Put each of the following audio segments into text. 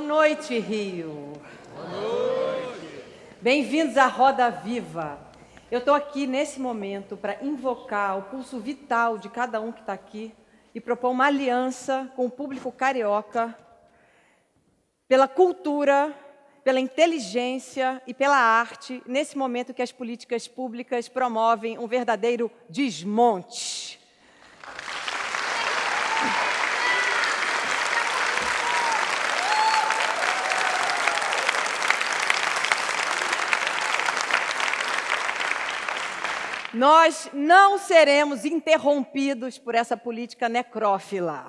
Boa noite, Rio. Boa noite. Bem-vindos à Roda Viva. Eu estou aqui nesse momento para invocar o pulso vital de cada um que está aqui e propor uma aliança com o público carioca pela cultura, pela inteligência e pela arte, nesse momento que as políticas públicas promovem um verdadeiro desmonte. Nós não seremos interrompidos por essa política necrófila.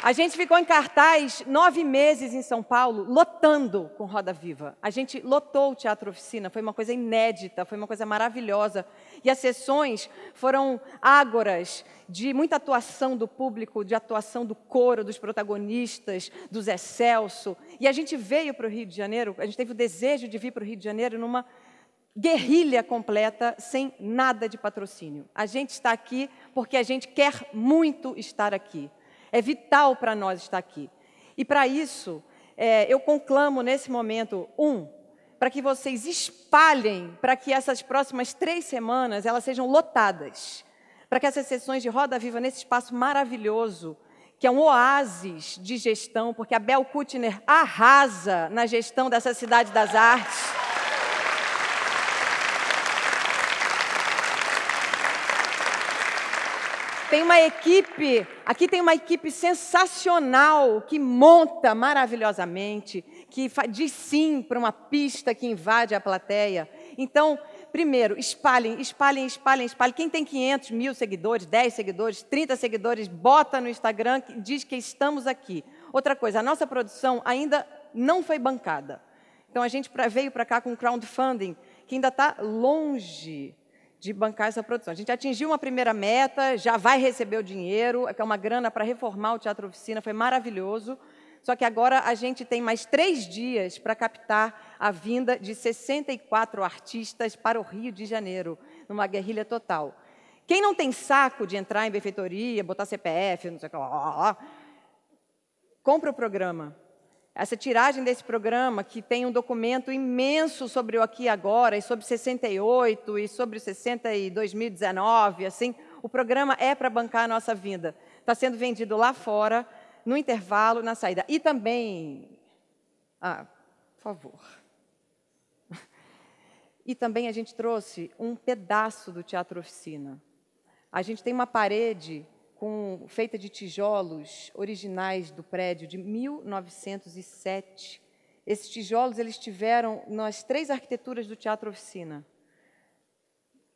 A gente ficou em cartaz nove meses em São Paulo, lotando com Roda Viva. A gente lotou o Teatro Oficina, foi uma coisa inédita, foi uma coisa maravilhosa. E as sessões foram ágoras de muita atuação do público, de atuação do coro, dos protagonistas, do Zé Celso. E a gente veio para o Rio de Janeiro, a gente teve o desejo de vir para o Rio de Janeiro numa guerrilha completa, sem nada de patrocínio. A gente está aqui porque a gente quer muito estar aqui. É vital para nós estar aqui. E para isso, é, eu conclamo nesse momento, um, para que vocês espalhem, para que essas próximas três semanas elas sejam lotadas, para que essas sessões de Roda Viva nesse espaço maravilhoso, que é um oásis de gestão, porque a Bel Kutner arrasa na gestão dessa cidade das artes. Tem uma equipe, aqui tem uma equipe sensacional que monta maravilhosamente, que diz sim para uma pista que invade a plateia. Então, primeiro, espalhem, espalhem, espalhem, espalhem. Quem tem 500 mil seguidores, 10 seguidores, 30 seguidores, bota no Instagram, diz que estamos aqui. Outra coisa, a nossa produção ainda não foi bancada. Então, a gente veio para cá com crowdfunding, que ainda está longe de bancar essa produção. A gente atingiu uma primeira meta, já vai receber o dinheiro, que é uma grana para reformar o Teatro Oficina, foi maravilhoso. Só que agora a gente tem mais três dias para captar a vinda de 64 artistas para o Rio de Janeiro, numa guerrilha total. Quem não tem saco de entrar em benfeitoria, botar CPF, não sei o que, lá, compra o programa essa tiragem desse programa, que tem um documento imenso sobre o aqui e agora, e sobre 68, e sobre 60 e 2019, assim, o programa é para bancar a nossa vinda. Está sendo vendido lá fora, no intervalo, na saída. E também... Ah, por favor. E também a gente trouxe um pedaço do Teatro Oficina. A gente tem uma parede com, feita de tijolos originais do prédio de 1907. Esses tijolos eles tiveram nas três arquiteturas do Teatro Oficina,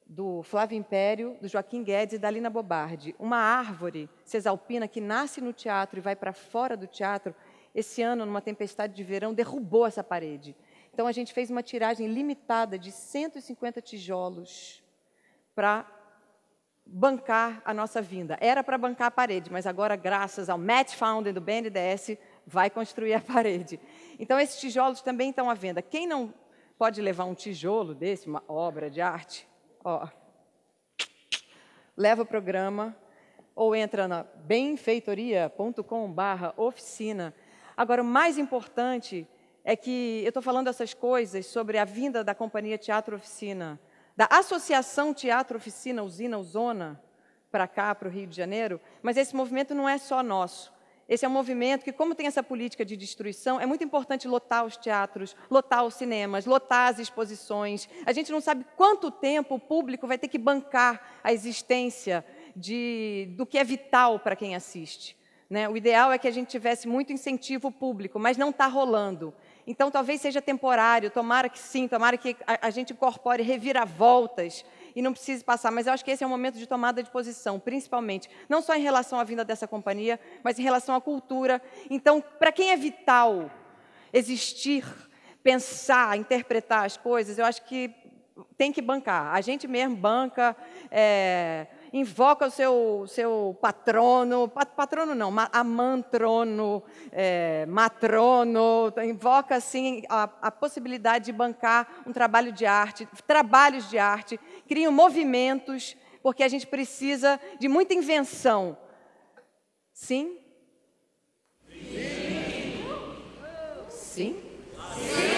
do Flávio Império, do Joaquim Guedes e da Lina Bobardi. Uma árvore cesalpina que nasce no teatro e vai para fora do teatro, esse ano, numa tempestade de verão, derrubou essa parede. Então, a gente fez uma tiragem limitada de 150 tijolos para bancar a nossa vinda. Era para bancar a parede, mas agora, graças ao Match Founder do BNDES, vai construir a parede. Então, esses tijolos também estão à venda. Quem não pode levar um tijolo desse, uma obra de arte, ó, leva o programa ou entra na benfeitoria.com.br oficina. Agora, o mais importante é que eu estou falando essas coisas sobre a vinda da companhia Teatro Oficina, da Associação Teatro Oficina Usina Usona, para cá, para o Rio de Janeiro, mas esse movimento não é só nosso. Esse é um movimento que, como tem essa política de destruição, é muito importante lotar os teatros, lotar os cinemas, lotar as exposições. A gente não sabe quanto tempo o público vai ter que bancar a existência de, do que é vital para quem assiste. Né? O ideal é que a gente tivesse muito incentivo público, mas não está rolando. Então, talvez seja temporário, tomara que sim, tomara que a, a gente incorpore reviravoltas e não precise passar. Mas eu acho que esse é um momento de tomada de posição, principalmente, não só em relação à vinda dessa companhia, mas em relação à cultura. Então, para quem é vital existir, pensar, interpretar as coisas, eu acho que tem que bancar. A gente mesmo banca. É, invoca o seu, seu patrono, patrono não, amantrono, é, matrono, invoca assim a, a possibilidade de bancar um trabalho de arte, trabalhos de arte, criam movimentos, porque a gente precisa de muita invenção. Sim? Sim. Sim? Sim.